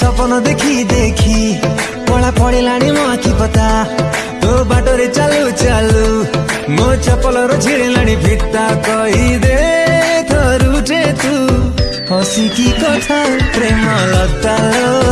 সপন দেখি দেখি পড়া পড়িলাଣି ମୋ ଆଖି ପତା ତୋ ବାଟରେ ଚାଲୁ ଚାଲୁ ମୋ ଚପଲର ଝିଳିଲାଣି ଫିତା କହିଦେ ଥରୁଟେ ତୁ ହସିକି କଥା ପ୍ରେମ ଲତାଲୋ